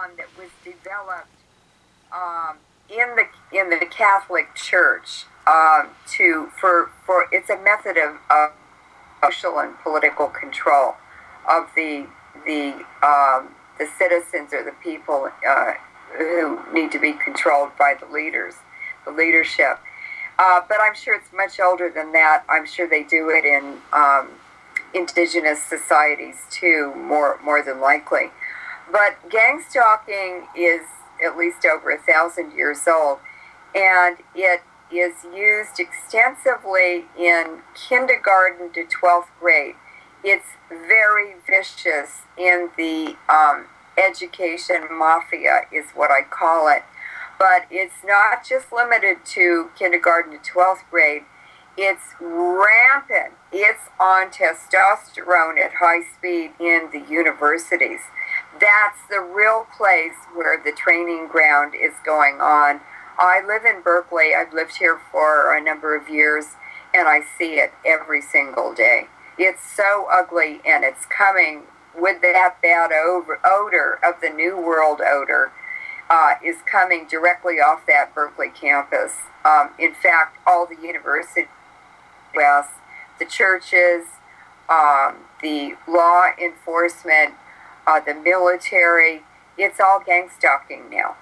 phenomenon that was developed um, in the in the Catholic Church um, to for for it's a method of, of social and political control of the the um, the citizens or the people uh, who need to be controlled by the leaders, the leadership. Uh, but I'm sure it's much older than that. I'm sure they do it in um, indigenous societies too, more more than likely. But gang stalking is at least over a thousand years old, and it is used extensively in kindergarten to 12th grade. It's very vicious in the um, education mafia, is what I call it. But it's not just limited to kindergarten to 12th grade. It's rampant. It's on testosterone at high speed in the universities. That's the real place where the training ground is going on. I live in Berkeley. I've lived here for a number of years, and I see it every single day. It's so ugly, and it's coming with that bad odor of the New World odor uh, is coming directly off that Berkeley campus. Um, in fact, all the universities, the churches, um, the law enforcement, uh, the military, it's all gang stalking now.